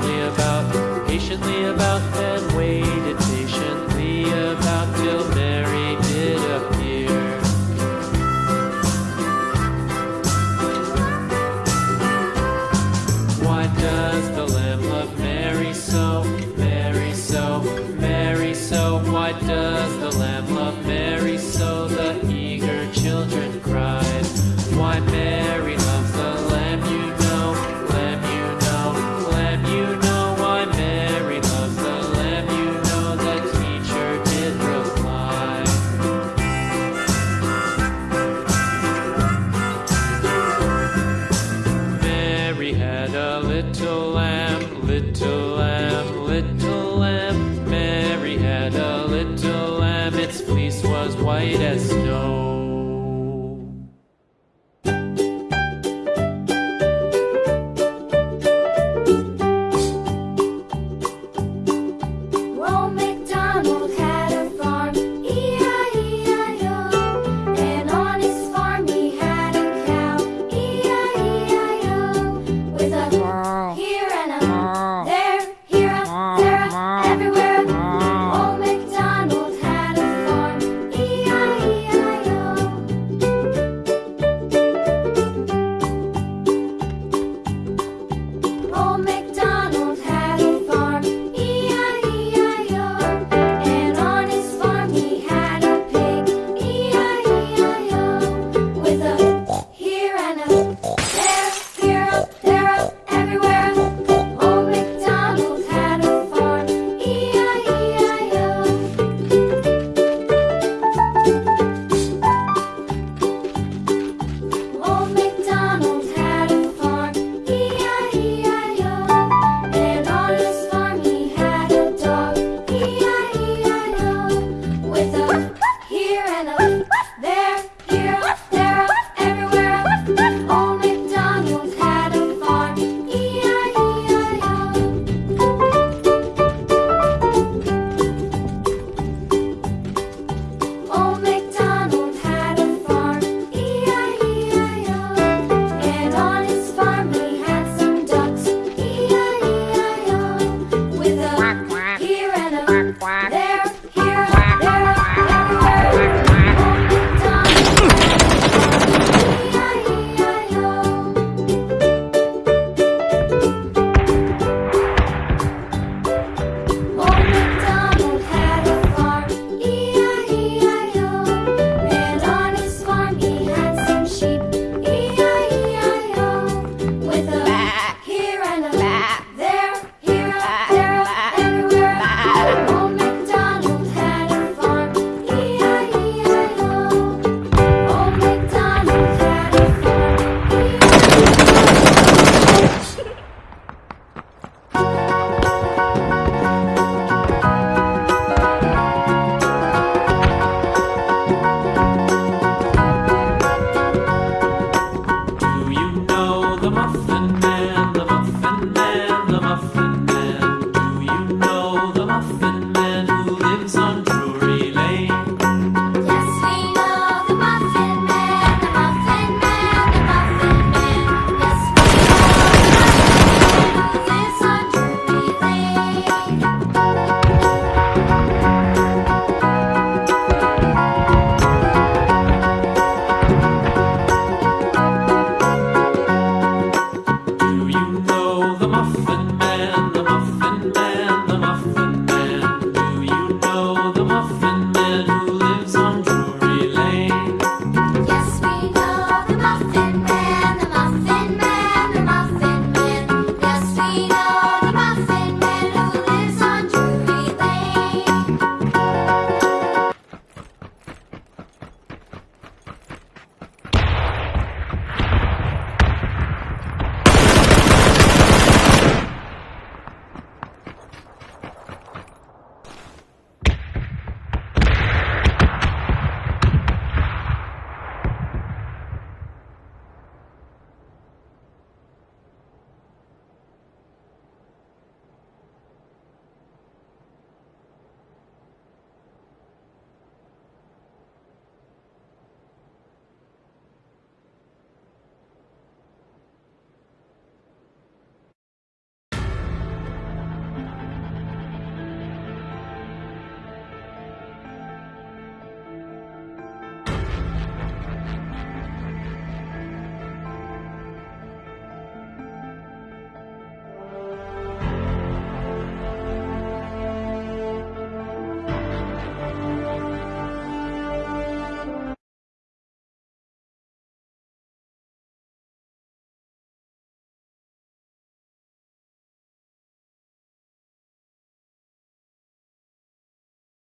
patiently about, patiently about, and waited